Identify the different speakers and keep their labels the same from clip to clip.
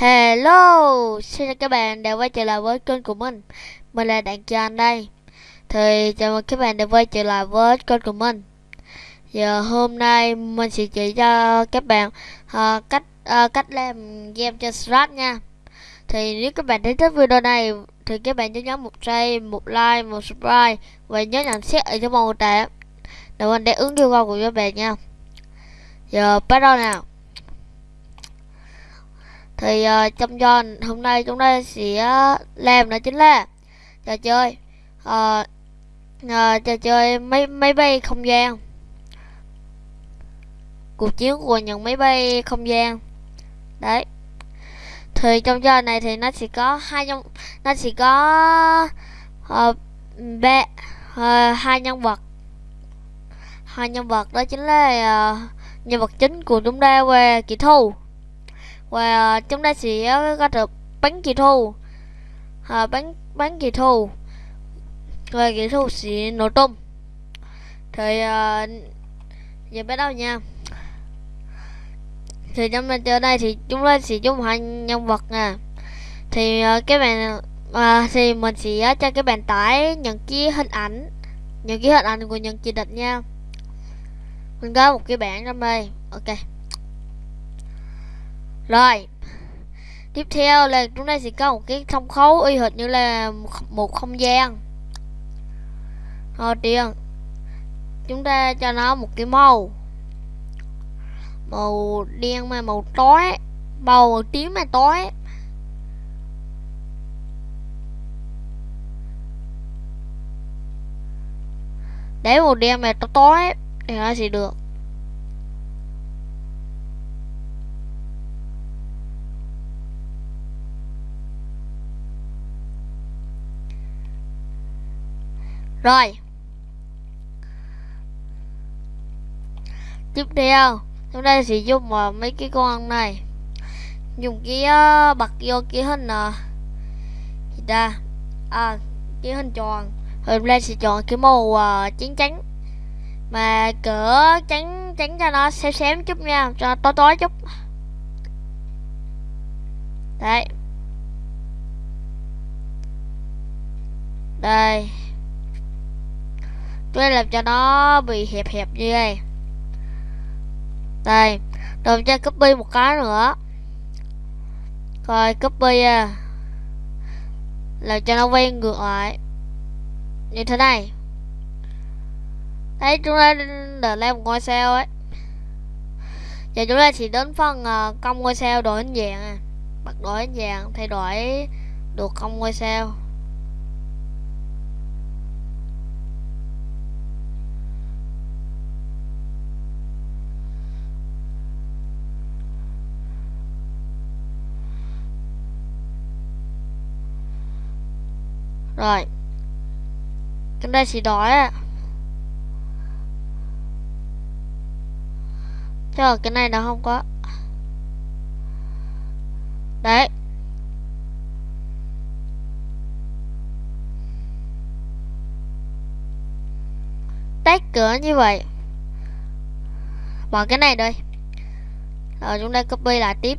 Speaker 1: Hello, xin chào các bạn đã quay trở lại với kênh của mình. Mình là Đặng Trần đây. Thì chào mừng các bạn đã quay trở lại với kênh của mình. Giờ hôm nay mình sẽ chỉ cho các bạn uh, cách uh, cách làm game trên Strat nha. Thì nếu các bạn thấy thích video này thì các bạn nhớ nhấn một like, một like, một subscribe Và nhớ nhận xét ở trong màu tệ Để mình để ứng yêu cầu của các bạn nha. Giờ bắt đầu nào thì uh, trong do hôm nay chúng ta sẽ ờ, làm đó chính là trò chơi uh, uh, trò chơi máy máy bay không gian. Cuộc chiến của những máy bay không gian. Đấy. Thì trong trò này thì nó sẽ có hai nhân nó sẽ có uh, ba uh, hai nhân vật. Hai nhân vật đó chính là uh, nhân vật chính của chúng ta về kỹ thuật và ờ, chúng ta sẽ ờ, có được bánh kỳ thu à, ờ, bánh bánh kỳ thu và kỳ thu sẽ nổ tung thì à, giờ bắt đầu nha. Thì trong lần chơi này thì chúng ta sẽ dùng hai nhân vật nè thì à, các bạn à, thì mình sẽ cho các bạn tải những cái hình ảnh những cái hình ảnh của những chỉ địch nha. Mình có một cái bảng trong đây. Ok rồi. Tiếp theo là chúng ta sẽ có một cái thông khấu y hệt như là một không gian. Ờ, Đầu tiên Chúng ta cho nó một cái màu. Màu đen mà màu tối. Màu, tím mà tối. Để màu đen mà tối tối Thì nó sẽ được. Rồi. Tiếp theo Chúng ta sẽ dùng uh, ờ, mấy cái con này. Dùng cái uh, bật vô cái hình uh, Gì ta? À cái hình tròn. Rồi chúng sẽ chọn cái màu uh, trắng trắng. Mà cỡ trắng trắng cho nó xém xém chút nha Cho tối tối chút. Đấy. Đây tôi làm cho nó bị hẹp hẹp như đây đây rồi cho copy một cái nữa. Rồi copy à làm cho nó quay ngược lại. Như thế này. Đấy chúng ta để lên một ngôi sao ấy. Giờ chúng ta chỉ đến phần à, uh, công ngôi sao đổi hình dạng à. Bật đổi hình dạng thay đổi được công ngôi sao. Rồi. Cái đây chỉ đói à Thế ở cái này nó không có. Đấy. Tách cửa như vậy. Bỏ cái này đây Rồi chúng ta copy lại tiếp.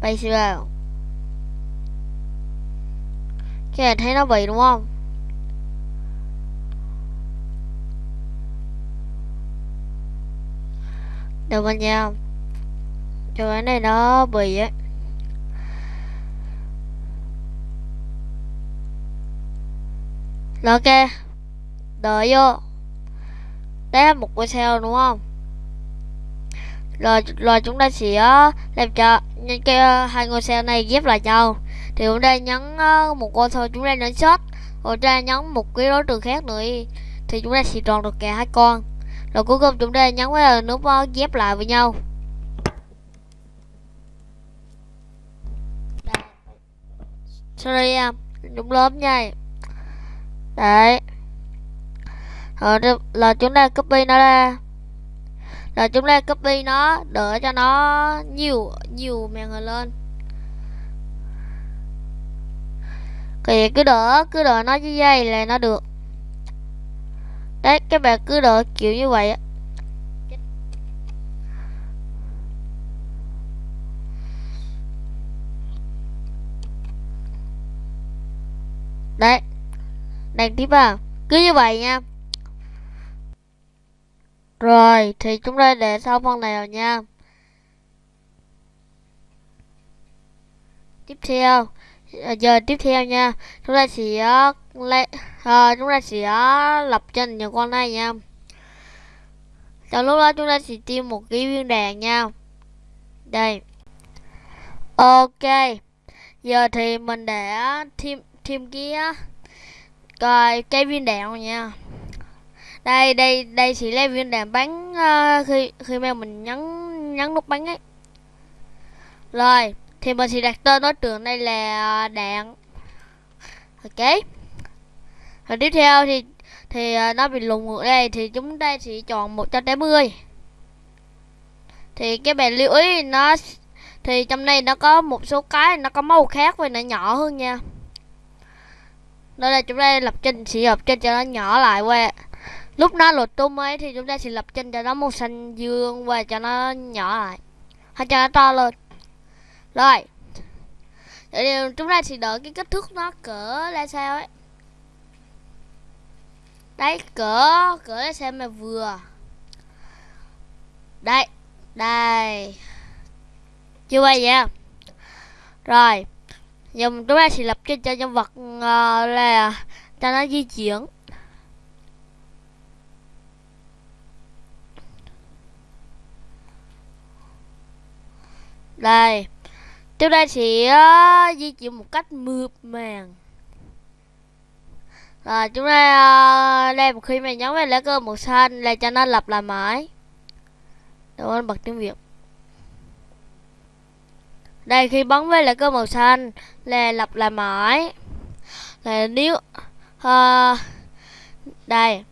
Speaker 1: Paste vào cái này thấy nó bị đúng không? Được rồi nha. Cho cái này nó bị á Rồi ok. Đợi vô. Đấy là một cái sao đúng không? Rồi, rồi chúng ta sẽ ờ, làm cho những cái ờ, hai ngôi sao này ghép lại nhau thì chúng ta nhấn uh, ờ, một con thôi chúng ta nhấn shot rồi chúng ta nhấn một cái đối tượng khác nữa thì chúng ta sẽ tròn được cả hai con. Rồi cuối cùng chúng ta nhấn vào nút ờ, ghép lại với nhau. Sorry em đúng lớp nha đấy. Rồi là chúng ta copy nó ra. Là chúng ta copy nó đỡ cho nó nhiều nhiều màn hình lên. Kìa, cứ đỡ Cứ đỡ nó dưới dây là nó được. Đấy, các bạn cứ đỡ kiểu như vậy á. Đấy Đàn tiếp vào. Cứ như vậy nha. Rồi, Thì chúng ta để xong phần này rồi nha. Tiếp theo. Ờ, giờ tiếp theo nha. Chúng ta sẽ ờ, lấy à, ờ, chúng ta sẽ lập trình những con này nha. Trong lúc đó chúng ta sẽ tiêm một cái viên đạn nha. Đây. Ok. Giờ thì mình đã thêm thêm cái coi cái viên đạn rồi nha. Đây đây đây sẽ lấy viên đạn bắn uh, khi khi mà mình nhấn nhấn nút bắn ấy. Rồi thì mình sẽ đặt tên đối tượng đây là à, đạn. Ok. Rồi tiếp theo thì thì à, nó bị lùng ngược đây thì chúng ta sẽ chọn 180 thì cái bạn lưu ý, nó thì trong đây nó có một số cái nó có màu khác và nó nhỏ hơn nha. Đây là chúng ta lập trình, sẽ lập trình cho nó nhỏ lại qua. Lúc nó lột tung ấy thì chúng ta sẽ lập trình cho nó màu xanh dương và cho nó nhỏ lại. Hay cho nó to lên rồi. Điều chúng ta chỉ đợi cái kích thước nó cỡ là sao ấy. Đấy cỡ cỡ là xem mà vừa. Đây đây. Chưa vậy nha rồi. Giờ chúng ta sẽ lập cho, cho nhân vật uh, là cho nó di chuyển. Đây chúng ta sẽ uh, di chuyển một cách mượt màng. Rồi chúng ta uh, đây một khi mà nhấn vào lá cờ màu xanh là cho nó lập lại mãi. Để anh bật tiếng việt. Đây khi bấm với lại cơ màu xanh là lặp lại mãi. Là nếu uh, đây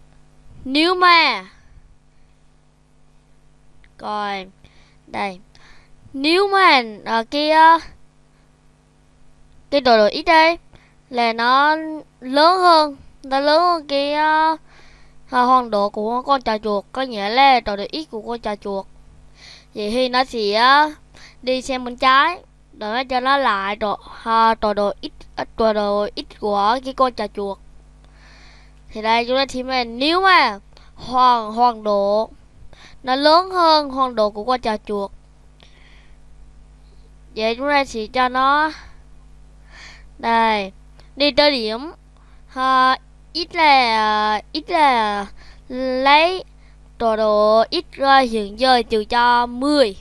Speaker 1: nếu mà coi đây nếu mà ở cái ờ, cái đồ đồ ít đây là nó lớn hơn nó lớn hơn cái ờ, uh, hoàng độ của con trà chuột có nghĩa là đồ đồ ít của con trà chuột. Vậy thì nó sẽ uh, đi xem bên trái để cho nó lại đồ ha đồ đồ ít đồ đồ ít của cái con trà chuột. Thì đây chúng ta thì mà nếu mà hoàng hoàng độ nó lớn hơn hoàng độ của con trà chuột vậy chúng ta sẽ cho nó đây đi tới điểm ha ít là ờ, ít là lấy tọa độ ít ra hiện giờ trừ cho 10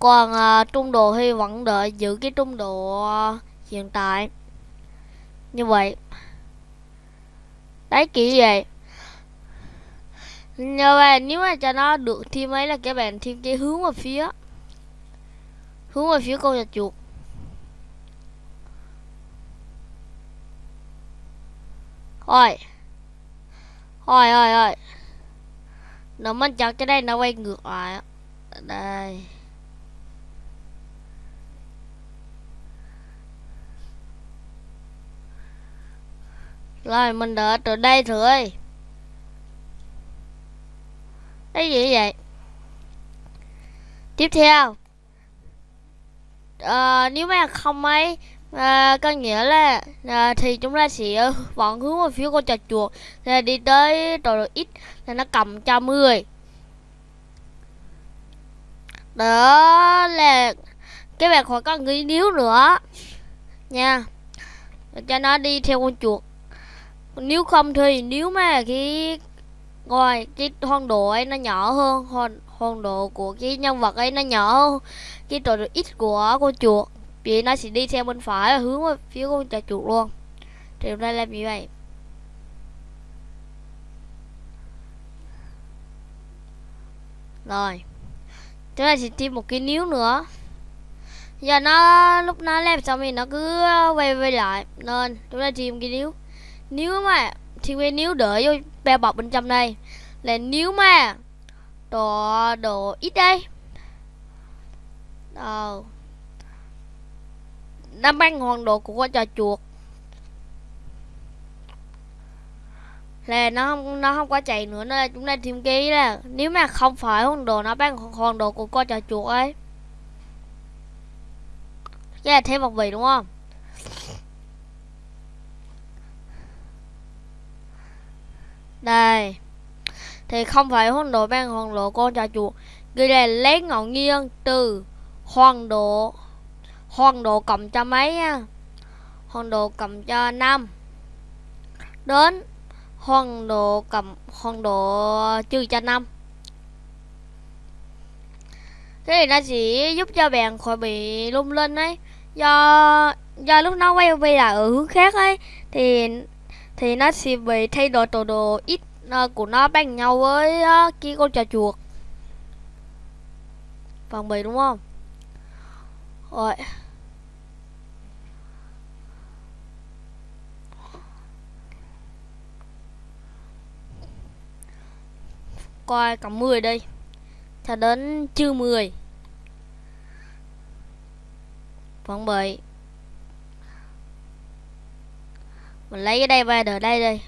Speaker 1: còn uh, trung độ thì vẫn đợi giữ cái trung độ uh, hiện tại. Như vậy. Đấy kỹ vậy. Như vậy nếu mà cho nó được thêm ấy là các bạn thêm cái hướng vào phía hướng về phía con dạch chuột. Thôi. Thôi thôi thôi. Nó mình chọn cái đây, nó quay ngược lại. Đây. Rồi, mình đợi từ đây thôi Cái gì vậy? Tiếp theo uh, Nếu mà không ấy uh, Có nghĩa là uh, Thì chúng ta sẽ vẫn hướng vào phía con trò chuột. Là đi tới độ x Là nó cầm cho 10 Đó là Cái bạn khỏi có nghĩ níu nữa. Nha. Cho nó đi theo con chuột. Nếu không thì nếu mà cái ngoài cái hoang độ ấy nó nhỏ hơn hoang, hoang độ của cái nhân vật ấy nó nhỏ hơn. Cái trò ít của con chuột. Vì nó sẽ đi theo bên phải và hướng về phía con trò chuột luôn. Thì hôm nay làm như vậy. Rồi. Chúng ta sẽ tìm một cái níu nữa. Giờ nó, lúc nó làm xong thì nó cứ quay quay lại. Nên, chúng ta tìm cái níu. Nếu mà, thì cái níu đợi vô bao bọc bên trong đây. Là nếu mà đồ đồ ít đây. Đâu, đã mang hoàng đồ của con trò chuột. Là nó không nó không có chạy nữa nên chúng ta thêm ký là nếu mà không phải hoàng đồ nó bán hoàng đồ của con trò chuột ấy. Cái là thêm một vị đúng không? Đây thì không phải hòn độ bằng hoàn độ con trà chuột. Ghi là lấy ngẫu nhiên từ hoàn độ hoàn độ cộng cho mấy nha hòn độ cộng cho 5 đến hoàn độ cộng hoàn độ trừ cho 5 cái này nó sẽ giúp cho bạn khỏi bị lung linh ấy. Do do lúc nó quay về là ở hướng khác ấy, thì thì nó sẽ bị thay đổi tổ đồ ít Ờ, của nó bằng nhau với kia con trà chuột. Phần bì đúng không? Rồi. Coi cộng 10 đi cho đến chư 10 phần bì. Mình lấy cái đây về, đợi đây đi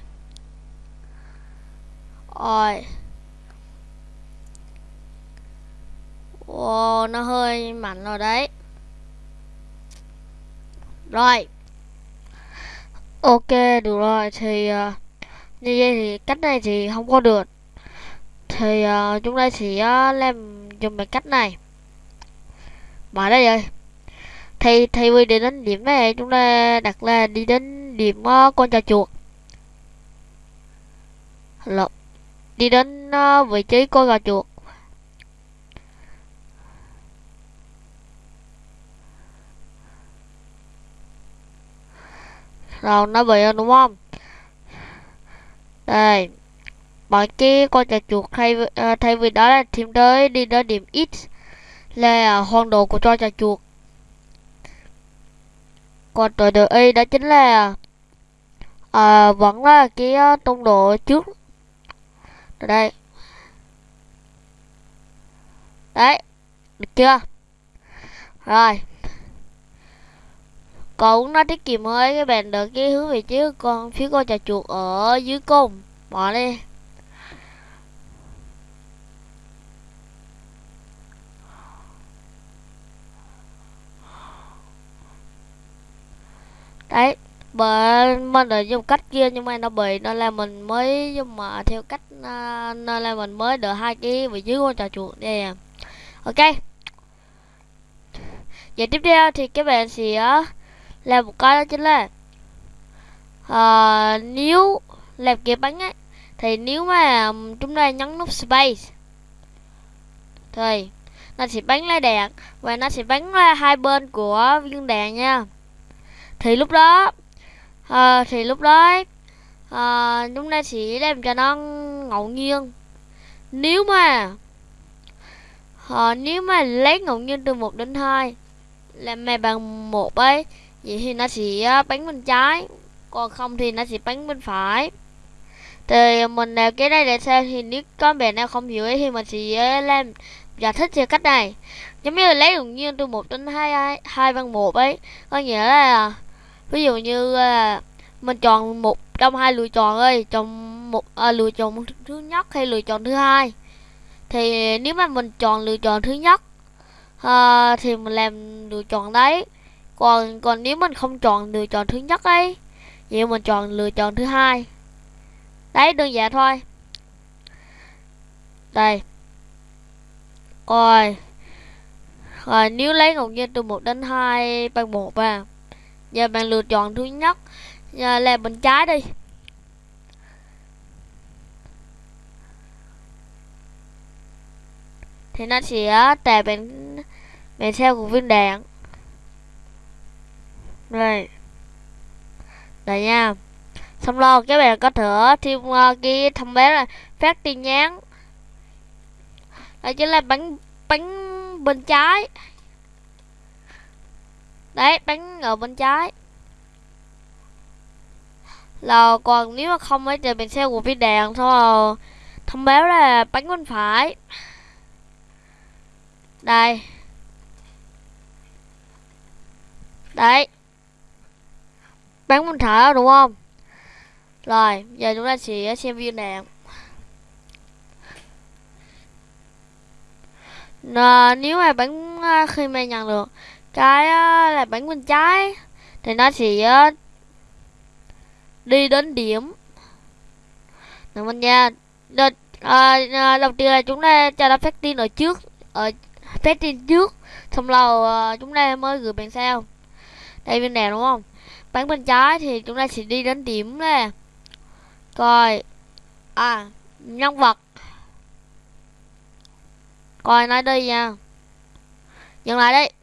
Speaker 1: rồi Wow, nó hơi mạnh rồi đấy. Rồi. Ok, được rồi Thì uh, như vậy thì cách này thì không có được. Thì uh, chúng ta sẽ uh, làm dùng cái cách này. Mở đây rồi. Thì thay vì đi đến điểm này Chúng ta đặt là đi đến điểm uh, con trà chuột. Lộn. Đi đến uh, vị trí con gà chuột. Rồi nó bị đúng không? Đây bọn kia con trà chuột thay uh, thay vì đó là thêm tới đi đến điểm x là hoang đồ của cho trà chuột. Còn tội đội y đó chính là uh, vẫn là cái uh, tông độ trước ở đây. Đấy, được chưa? Rồi. Cậu nó tiết kiệm mới các bạn được cái hướng vị trí con phía con trà chuột ở dưới cùng. Bỏ đi. Đấy bởi mình là dùng cách kia nhưng mà nó bị nên là mình mới nhưng mà theo cách à, uh, nên là mình mới được hai cái vị trí của trò chuột đây à. ok vậy tiếp theo thì các bạn sẽ à, làm là một cái đó chính là uh, nếu làm cái bánh ấy thì nếu mà chúng ta nhấn nút space thì nó sẽ bắn ra đạn và nó sẽ bắn ra hai bên của viên đạn nha thì lúc đó à, thì lúc đó à, chúng ta sẽ làm cho nó ngẫu nhiên. Nếu mà à, nếu mà lấy ngẫu nhiên từ 1 đến 2 làm mày bằng một ấy vậy thì nó sẽ ờ, bắn bên trái còn không thì nó sẽ bắn bên phải. Thì mình làm cái này để xem thì nếu có bạn nào không hiểu ấy thì mình sẽ làm giải thích theo cách này. Giống như là lấy ngẫu nhiên từ một đến hai hai bằng một ấy có nghĩa là ví dụ như à, mình chọn một trong hai lựa chọn ơi chọn một à, lựa chọn thứ nhất hay lựa chọn thứ hai? Thì nếu mà mình chọn lựa chọn thứ nhất à, thì mình làm lựa chọn đấy. Còn còn nếu mình không chọn lựa chọn thứ nhất ấy vậy mình chọn lựa chọn thứ hai. Đấy đơn giản thôi. Đây. Rồi. Rồi nếu lấy ngẫu nhiên từ 1 đến 2 bằng 1 à giờ bạn lựa chọn thứ nhất. Giờ là bên trái đi. Thì nó sẽ tè bạn bạn theo của viên đạn. Đây. Đây nha. Xong rồi các bạn có thể thêm uh, cái thông báo là phát tin nhắn. Đây chính là bánh bánh bên trái đấy bánh ở bên trái. Là còn nếu mà không ấy thì mình sẽ của viên đèn thôi. Thông báo là bánh bên phải. Đây. Đấy. Bắn bên phải đúng không? Rồi giờ chúng ta sẽ xem viên đạn. Nà, nếu mà bắn à, khi mà nhận được cái ờ, là bánh bên trái thì nó sẽ ờ, đi đến điểm. Nào mình nha? Đợt, à, đầu tiên là chúng ta cho nó phát tin ở trước ở phát tin trước. Xong lâu à, chúng ta mới gửi bản sao đây bên này đúng không? Bán bên trái thì chúng ta sẽ đi đến điểm nè. Coi à nhân vật. Coi nói đi nha. Dừng lại đi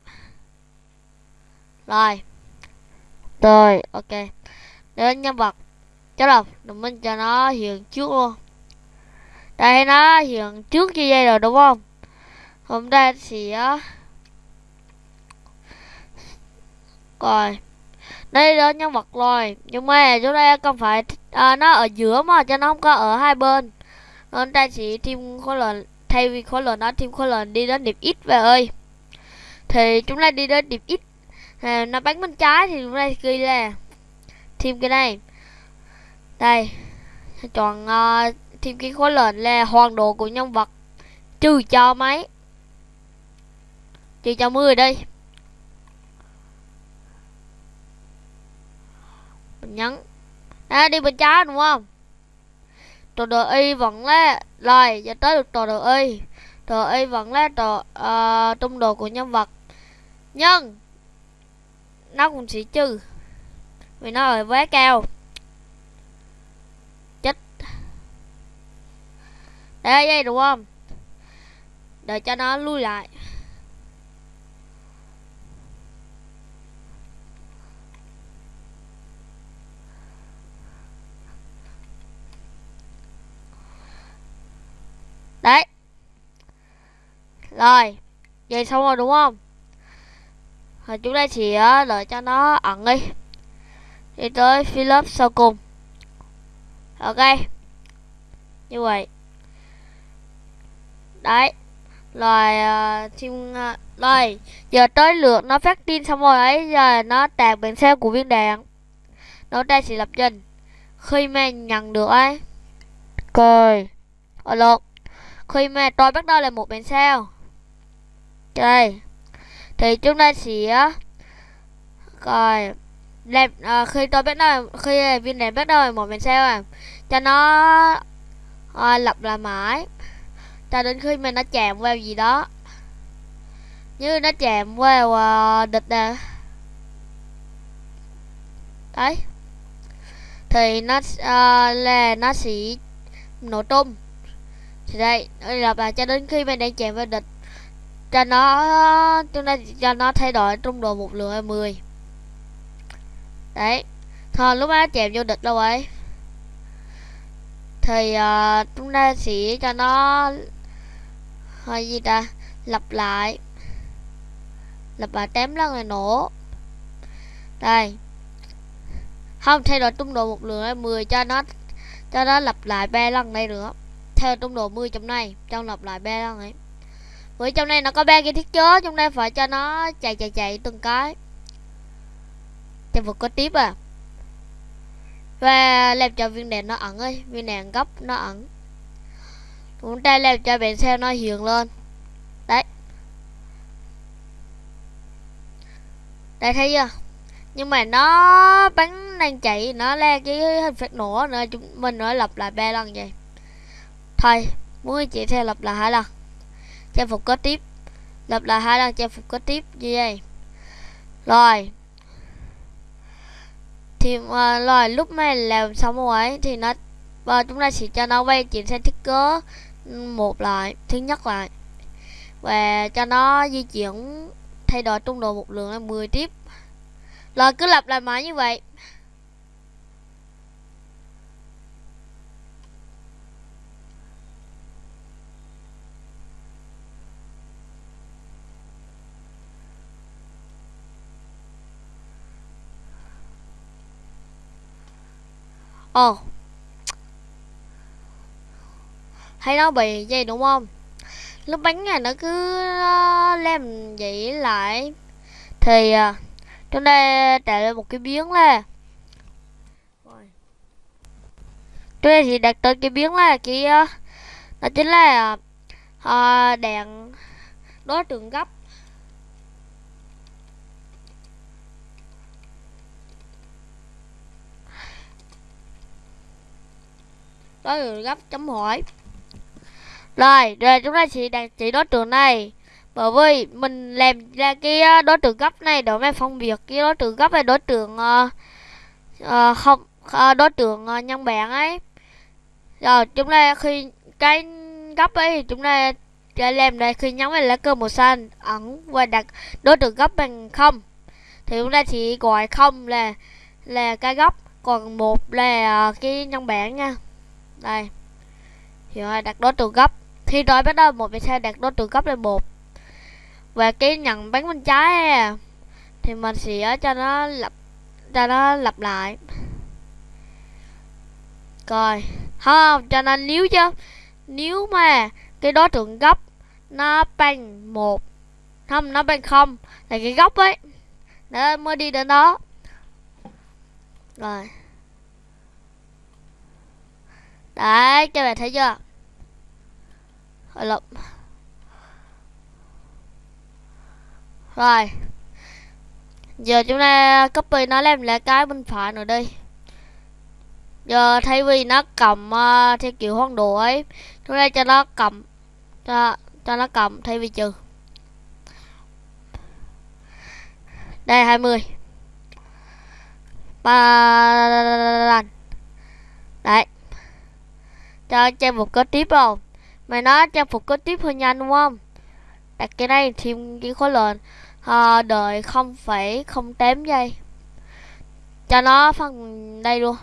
Speaker 1: rồi. Rồi. Ok. Đến nhân vật. Chắc là mình cho nó hiện trước luôn. Đây nó hiện trước như vậy rồi đúng không? Hôm nay thì á. Rồi. Đây đó nhân vật rồi. Nhưng mà chúng ta không phải à, nó ở giữa mà cho nó không có ở hai bên. Nên ta chỉ thêm khối lượng thay vì khối lượng nó thêm khối lượng đi đến điểm x về ơi. Thì chúng ta đi đến điểm x à, nó bắn bên trái thì chúng ta ghi là thêm cái này. Đây. Chọn uh, thêm cái khối lệnh là hoàn độ của nhân vật. Trừ cho mấy. Trừ cho 10 đi. Mình nhấn. À, đi bên trái đúng không? Tọa đồ y vẫn là rồi giờ tới được tọa đồ y. Tọa y vẫn là tọa uh, ờ, tung độ của nhân vật. Nhưng nó cũng sẽ trừ. Vì nó ở quá cao. Chết. Đây đây đúng không? Để cho nó lui lại. Đấy. Rồi. Vậy xong rồi, đúng không? Rồi chúng ta chỉ đợi cho nó ẩn đi. Đi tới Philip sau cùng. Ok. Như vậy. Đấy. Rồi uh, uh, rồi giờ tới lượt nó phát tin xong rồi ấy giờ nó tạt bản xe của viên đạn. Nó ta sẽ lập trình. Khi mà nhận được ấy. Cười. Ở lượt. Khi mà tôi bắt đầu là một bản sao đây thì chúng ta sẽ coi đẹp à, khi tôi bắt đầu khi viên đẹp bắt đầu một mình sao à cho nó à, lập lại mãi cho đến khi mình nó chạm vào gì đó như nó chạm vào à, địch nè. Đấy. Thì nó à, là nó sẽ nổ tung. Thì đây lặp lại cho đến khi mình đang chạm vào địch cho nó chúng ta cho nó thay đổi trung độ một lượng 10 đấy. Thôi lúc đó chèm vô địch đâu ấy. Thì uh, chúng ta sẽ cho nó hay gì ta lặp lại. Lặp lại tém lần này nổ. Đây. Không thay đổi trung độ một lượng 10 cho nó cho nó lặp lại ba lần đây nữa. Theo trung độ 10 trong này trong lặp lại ba lần ấy với trong này nó có ba cái thiết chớ trong đây phải cho nó chạy chạy chạy từng cái. Chạy vực có tiếp à. Và làm cho viên đèn nó ẩn ơi, viên đèn góc nó ẩn. Chúng ta làm cho biển xe nó hiện lên. Đấy. Đây thấy chưa? Nhưng mà nó bắn đang chạy, nó le cái hình phạt nổ nữa chúng mình nói lặp lại ba lần vậy. Thôi, muốn chị theo lặp lại hai lần trang phục có tiếp. Lặp lại hai lần trang phục có tiếp như vậy. Rồi. Thì uh, rồi lúc này làm xong rồi thì nó và chúng ta sẽ cho nó quay chuyển sang thiết kế một lại thứ nhất lại. Và cho nó di chuyển thay đổi trung độ một lượng là 10 tiếp. Rồi cứ lặp lại mãi như vậy. Ồ oh. Thấy nó bị vậy đúng không? Lúc bánh này nó cứ uh, làm vậy lại. Thì uh, Chúng ta tạo ra một cái biến là Chúng ta thì đặt tên cái biến là cái Đó chính là uh, đèn đối tượng gấp đối tượng gấp chấm hỏi. Rồi rồi chúng ta chỉ đặt chỉ đối tượng này. Bởi vì mình làm ra cái ờ, đối tượng gấp này để với phân biệt cái đối tượng gấp và đối tượng uh, uh, không uh, đối tượng uh, nhân bản ấy. Rồi chúng ta khi cái gấp ấy thì chúng ta sẽ làm đây khi nhấn vào lá cờ màu xanh ẩn và đặt đối tượng gấp bằng không. Thì chúng ta chỉ gọi không là là cái gấp còn một là cái nhân bản nha đây. Thì đặt đối tượng gấp khi nói bắt đầu, một về xe đặt đối tượng gấp lên một và cái nhận bánh bên trái à. thì mình sẽ cho nó lặp cho nó lặp lại. Coi không, cho nên nếu chứ. Nếu mà, cái đối tượng góc, nó bằng một. Không, nó bằng không. Là cái góc ấy. Nó mới đi đến đó. Rồi đấy các bạn thấy chưa? Hồi lộn. Rồi. Giờ chúng ta copy nó làm lại cái bên phải nữa đi. Giờ thay vì nó cầm uh, theo kiểu hoang đồ ấy Chúng ta cho nó cầm cho, cho nó cầm thay vì trừ. Đây 20 ba Đấy. Cho trang một có tiếp không? Mày nói trang phục có tiếp hơi nhanh đúng không? Đặt cái này thêm cái khối lượng. À, Đợi 0,08 giây. Cho nó phần đây luôn.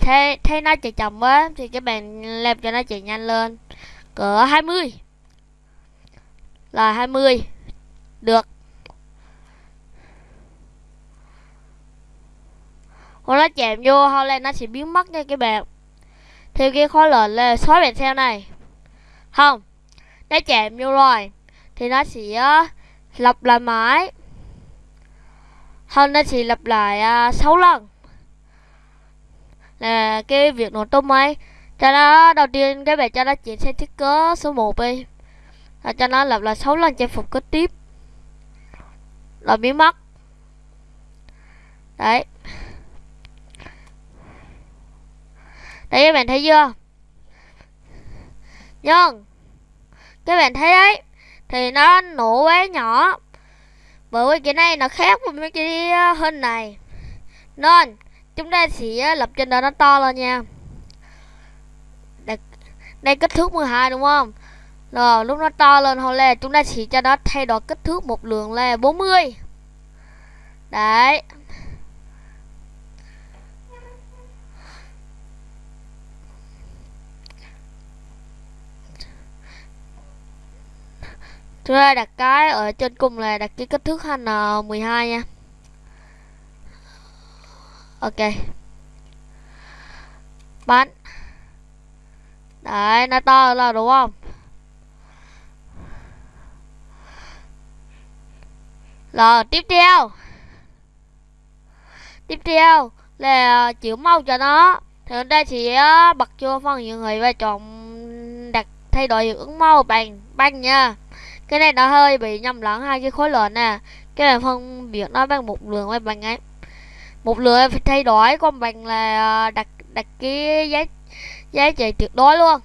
Speaker 1: Thế, thế nó chạy chậm quá Thì các bạn làm cho nó chạy nhanh lên. Cỡ 20 Là 20 Được. Còn nó chạm vô hoặc nó sẽ biến mất nha các bạn. Theo cái khối lệnh là xóa bàn theo này. Không Nó chạm vô rồi Thì nó sẽ uh, lặp lại mãi. Không nó sẽ lặp lại à, uh, 6 lần. Là cái việc nổ tung ấy. Cho nó đầu tiên các bạn cho nó chuyển sang thiết kế số 1 đi. Rồi cho nó lặp lại 6 lần trang phục kế tiếp. Rồi biến mất. Đấy. Đây các bạn thấy chưa? Nhưng Các bạn thấy đấy Thì nó nổ quá nhỏ. Bởi vì cái này nó khác với mấy cái ờ, hình này. Nên Chúng ta sẽ ờ, lập trên đó nó to lên nha. Đây, đây kích thước 12 đúng không? Rồi lúc nó to lên hồi là chúng ta chỉ cho nó thay đổi kích thước một lượng là 40 Đấy. Chúng ta đặt cái ở trên cùng là đặt cái kích thước HN12 nha. Ok. Bắn. Đấy, nó to là đúng không? Rồi, tiếp theo. Tiếp theo là ờ, chịu màu cho nó. Thì chúng ta chỉ bật cho phần hiện người và chọn đặt thay đổi hiệu ứng màu bằng băng nha cái này nó hơi bị nhầm lẫn hai cái khối lượng nè. Cái này phân biệt nó bằng một lượng với bằng ấy. Một lượng phải thay đổi, còn bằng là ờ, đặt đặt cái giá giá trị tuyệt đối luôn.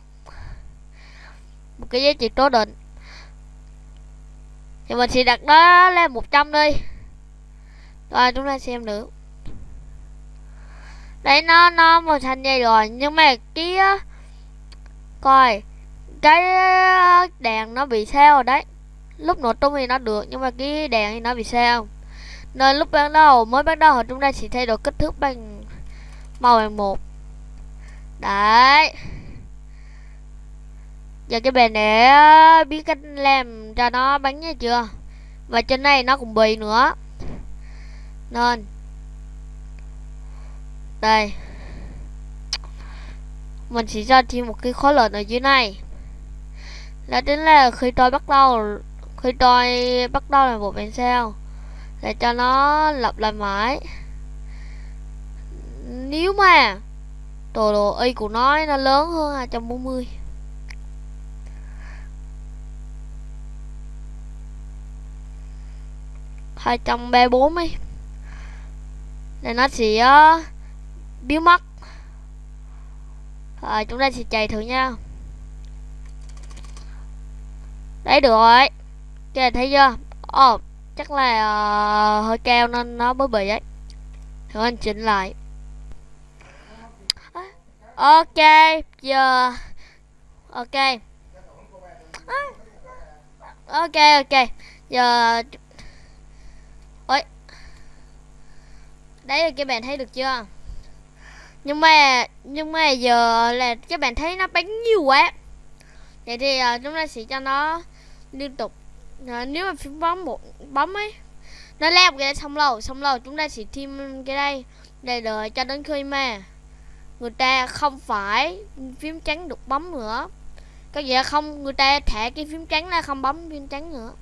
Speaker 1: Một cái giá trị cố định. Thì mình sẽ đặt nó lên 100 đi. Rồi, chúng ta xem nữa. Đấy, nó nó màu xanh dây rồi, nhưng mà cái ờ, coi, cái ờ, đèn nó bị sao rồi đấy lúc nổ tung thì nó được, nhưng mà cái đèn thì nó bị sao? Nên lúc ban đầu, mới bắt đầu chúng ta chỉ thay đổi kích thước bằng màu bằng một. Đấy. Giờ cái bề để biết cách làm cho nó bắn nha chưa? Và trên này nó cũng bị nữa. Nên. Đây. Mình chỉ cho thêm một cái khối lợn ở dưới này. Là chính là khi tôi bắt đầu khi tôi bắt đầu là một bên sao để cho nó lặp lại mãi. Nếu mà tổ độ y của nó nó lớn hơn 240 234 ấy Nên nó sẽ ờ, uh, biến mất Rồi chúng ta sẽ chạy thử nha. Đấy được rồi. Kìa thấy chưa? Ồ oh, chắc là uh, hơi cao nên nó mới bị ấy. Thử anh chỉnh lại. Ok Giờ Ok. Ok ok. Giờ Ôi. Đấy là các bạn thấy được chưa? Nhưng mà Nhưng mà giờ là các bạn thấy nó bắn nhiều quá. Vậy thì uh, chúng ta sẽ cho nó Liên tục uh, Nếu mà phím bấm một bấm ấy Nó leo cái xong lâu Xong lâu chúng ta sẽ thêm cái đây. Để đợi cho đến khi mà Người ta không phải phím trắng được bấm nữa. Có gì không người ta thẻ cái phím trắng ra không bấm phím trắng nữa.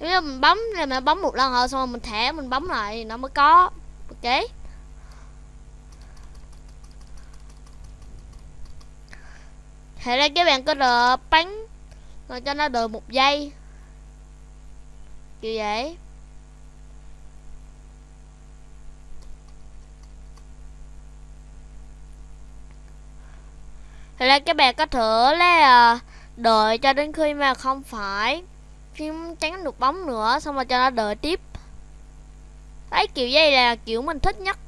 Speaker 1: Nếu như mình bấm là mình bấm một lần rồi xong rồi mình thẻ mình bấm lại nó mới có. Ok. Thế ra các bạn có đợi bắn Rồi cho nó đợi một giây. Kiểu vậy. Thế là các bạn có thể là ờ, đợi cho đến khi mà không phải phim tránh được bóng nữa, xong rồi cho nó đợi tiếp. Đấy kiểu dây là kiểu mình thích nhất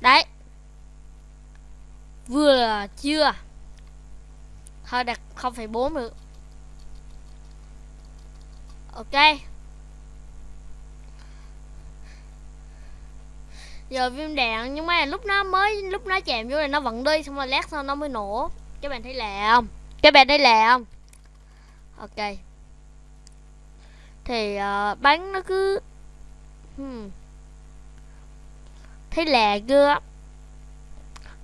Speaker 1: đấy vừa chưa? Thôi đặt 0,4 được. Ok. Giờ viêm đạn nhưng mà lúc nó mới lúc nó chạm vô này nó vẫn đi xong rồi lát sau nó mới nổ. Các bạn thấy lẹ không? Các bạn thấy lẹ không? Ok. Thì uh, bắn nó cứ hmm. thấy lẹ chưa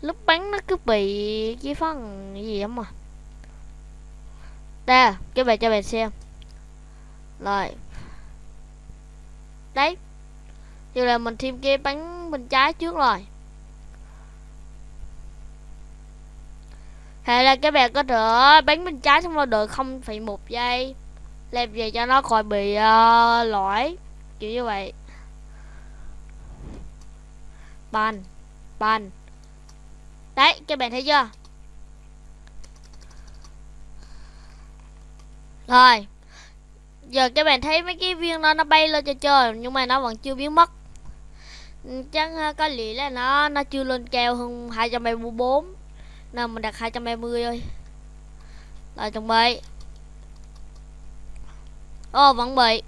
Speaker 1: lúc bắn nó cứ bị cái phần gì lắm mà. Đây các bạn cho bạn xem. Rồi. Đấy. Như là mình thêm cái bắn bên trái trước rồi. Hay là các bạn có thể bắn bên trái xong rồi đợi không phải một giây làm gì cho nó khỏi bị uh, lỗi. Kiểu như vậy. Ban ban đấy các bạn thấy chưa? Rồi Giờ các bạn thấy mấy cái viên đó nó bay lên cho trời Nhưng mà nó vẫn chưa biến mất. Ừ, chắc ờ, có lẽ là nó nó chưa lên cao hơn 234 Nên mình đặt 230 thôi. Rồi chuẩn bị. Ồ oh, vẫn bị.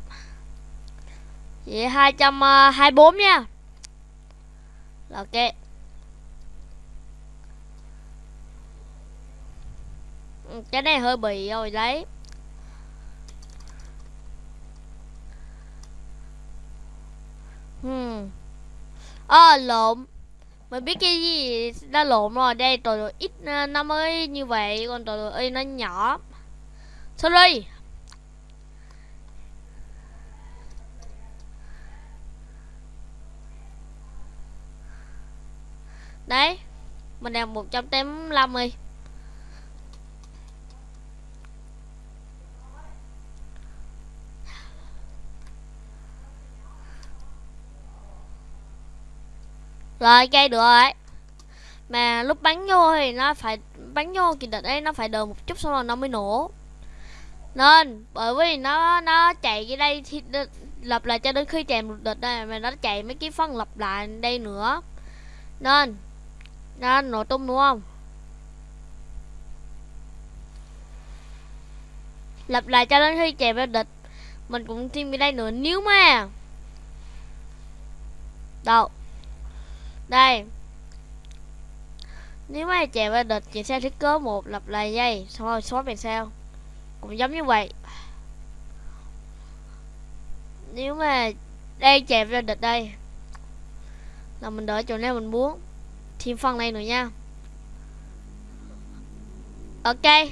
Speaker 1: Vậy 224 ờ, nha. Ok. Cái này hơi bị rồi đấy Hmm. À, lộn. Mình biết cái gì đã lộn rồi? Đây tọa độ ít à, nó mới như vậy Còn tọa độ y nó nhỏ. Sorry Đấy Mình đang 185 Rồi, cây được rồi. Mà lúc bắn vô thì nó phải, Bắn vô kỳ địch ấy, nó phải đợi một chút xong rồi nó mới nổ. Nên, bởi vì nó nó chạy cái đây thì lập lại cho đến khi chèm một địch đây Mà nó chạy mấy cái phân lập lại đây nữa. Nên, Nó nổ tung đúng không? Lập lại cho đến khi chèm ra địch, Mình cũng thêm cái đây nữa. Nếu mà, Đâu đây. Nếu mà chèo qua địch chị sẽ thiết kế một lập lại dây. Xong rồi xóa về sao? Cũng giống như vậy. Nếu mà đây chèo ra địch đây, là mình đợi chỗ nào mình muốn. Thêm phần này nữa nha. Ok.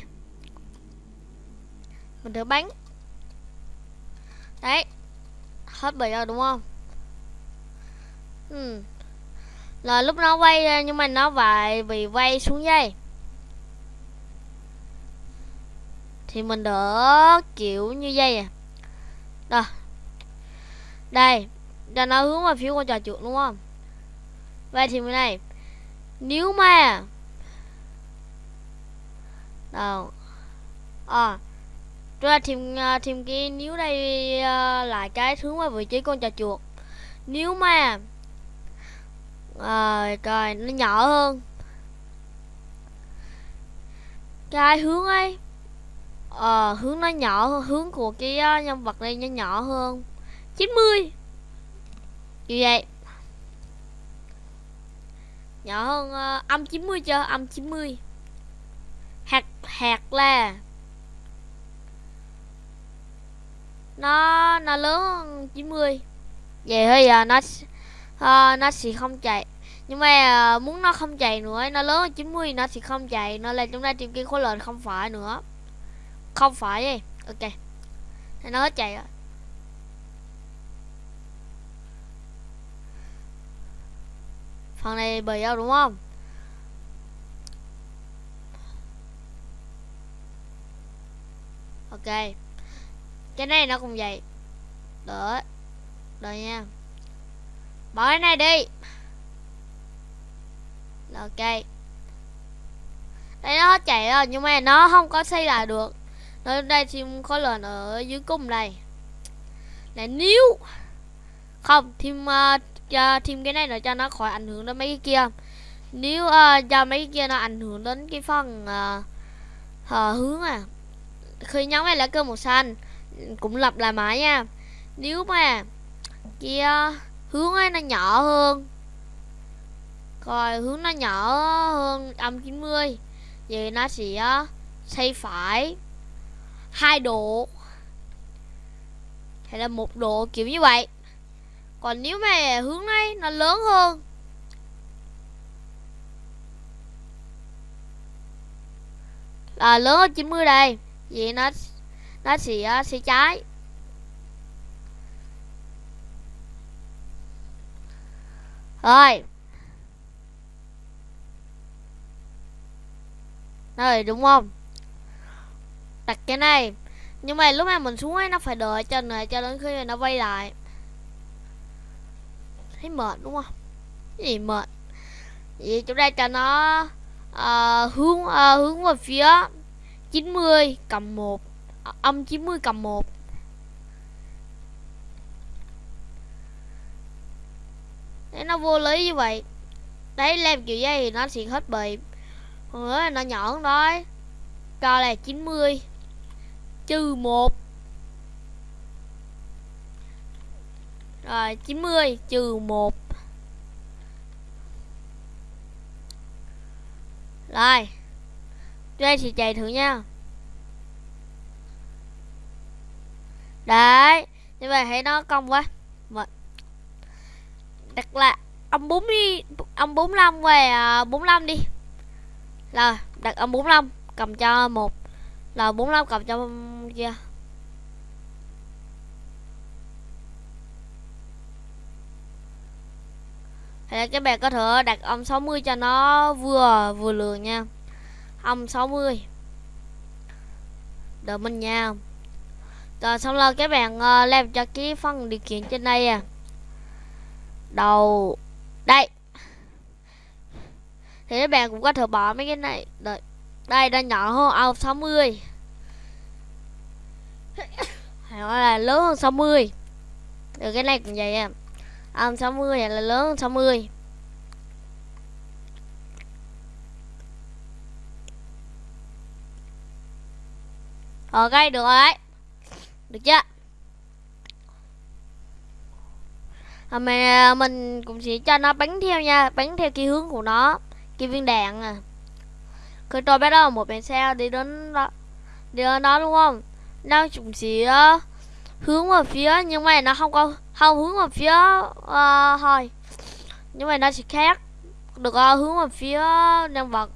Speaker 1: Mình thử bắn. Đấy. Hết bị rồi, đúng không? Ừ là lúc nó quay ra, nhưng mà nó phải bị quay xuống dây. Thì mình đỡ kiểu như dây à. Đó đây cho nó hướng vào phía con trò chuột đúng không? Vậy thì mình này nếu mà đâu à chúng ta tìm tìm cái nếu đây ờ, uh, là cái hướng vào vị trí con trò chuột nếu mà à, rồi nó nhỏ hơn. Cái hướng ấy ờ hướng nó nhỏ hơn hướng của cái ờ, nhân vật này nó nhỏ hơn. 90 như vậy. Nhỏ hơn uh, âm 90 chưa? Âm 90 hạt hạt là nó nó lớn hơn 90 vậy thôi giờ nó uh, nó sẽ không chạy nhưng mà uh, muốn nó không chạy nữa nó lớn 90 nó sẽ không chạy. Nó là chúng ta tìm kiếm khối lệnh không phải nữa. Không phải gì ok. Nó hết chạy rồi. Phần này bời đâu đúng không? Ok. Cái này nó cũng vậy. Đỡ. Đợi nha. Bỏ cái này đi ok. Đây nó chạy rồi nhưng mà nó không có xây lại được. Nó đây thêm có lần ở dưới cung này. Là nếu không thêm uh, cho thêm cái này nữa cho nó khỏi ảnh hưởng đến mấy cái kia. Nếu uh, ờ, cho mấy cái kia nó ảnh hưởng đến cái phần uh, uh, hướng à. Khi nhóm này là cơ màu xanh cũng lặp lại mãi nha. Nếu mà kia hướng ấy nó nhỏ hơn rồi hướng nó nhỏ hơn âm 90 vậy nó sẽ uh, xây phải hai độ. Hay là một độ kiểu như vậy. Còn nếu mà hướng này nó lớn hơn. Là lớn hơn 90 đây. Vậy nó nó sẽ sẽ trái. Rồi rồi đúng không? Đặt cái này. Nhưng mà lúc mà mình xuống ấy nó phải đợi cho này cho đến khi nó quay lại. Thấy mệt đúng không? Cái gì mệt? Vậy chúng ta cho nó uh, hướng uh, hướng về phía 90 cầm 1 âm 90 cầm 1 Nếu nó vô lý như vậy. Đấy làm kiểu gì thì nó sẽ hết bị nữa nó nhỏ hơn thôi. Coi là 90 Trừ 1 Rồi 90 trừ 1 Rồi Đây thì chạy thử nha. Đấy Như vậy thấy nó công quá. Vậy Đặt là Ông 40 Ông 45 về à, 45 đi. Rồi đặt âm 45 Cầm cho một. Là 45 cầm cho kia. Yeah. Thì là các bạn có thể đặt âm 60 cho nó vừa vừa lường nha. Âm 60 Đợi mình nha. Rồi xong rồi các bạn uh, làm cho cái phần điều khiển trên đây à. Đầu. Đây. Thì các bạn cũng có thể bỏ mấy cái này. Đợi. Đây đã nhỏ hơn ao 60 Hay là lớn hơn 60 Rồi ừ, cái này cũng vậy em. Ao 60 hay là lớn hơn 60 Ok ờ, được rồi đấy. Được chưa? À, mà mình cũng sẽ cho nó bắn theo nha. Bắn theo cái hướng của nó. Cái viên đạn à. Khi tôi bắt đầu một bên xe đi đến đó Đi đến đó đúng không? Nó cũng sẽ ờ, hướng vào phía nhưng mà nó không có không hướng vào phía uh, thôi. Nhưng mà nó sẽ khác được uh, hướng vào phía nhân vật.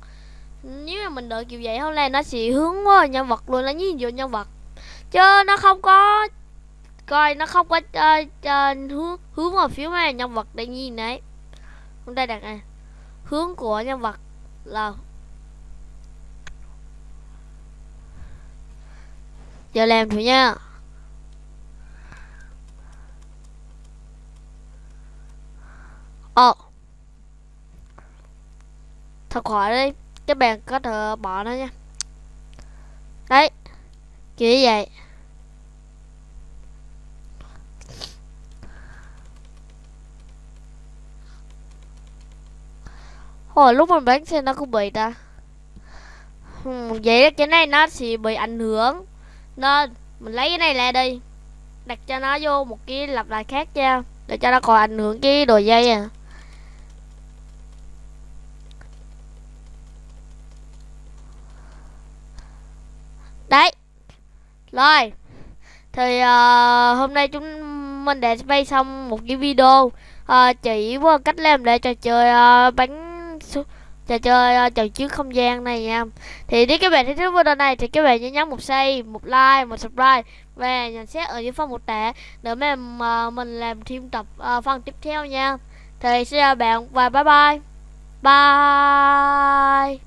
Speaker 1: Nếu mà mình đợi kiểu vậy không là nó sẽ hướng vào nhân vật luôn nó nhìn vô nhân vật. Chứ nó không có coi nó không có uh, uh, hướng hướng vào phía mà nhân vật đang nhìn đấy. Chúng ta đặt này hướng của nhân vật là giờ làm thử nha. Ồ thật khỏi đi, các bạn có thể bỏ nó nha. Đấy, kiểu như vậy. Hồi lúc mình bánh xe nó cũng bị ta. Ừ, vậy cái này nó sẽ bị ảnh hưởng. Nên mình lấy cái này lại đi đặt cho nó vô một cái lặp lại khác nha để cho nó còn ảnh hưởng cái đồ dây à. Đấy. Rồi. Thì uh, hôm nay chúng mình đã bay xong một cái video uh, chỉ qua cách làm để trò chơi uh, bánh trò chơi uh, trò chiến không gian này nha. Thì nếu các bạn thích video này thì các bạn nhớ nhấn một like một like một subscribe và nhận xét ở dưới phần một tả để mà uh, mình làm thêm tập uh, phần tiếp theo nha. Thì xin chào bạn và bye bye. Bye.